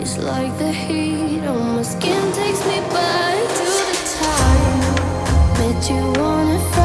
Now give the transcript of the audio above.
It's like the heat on my skin takes me back to the time. Met you on a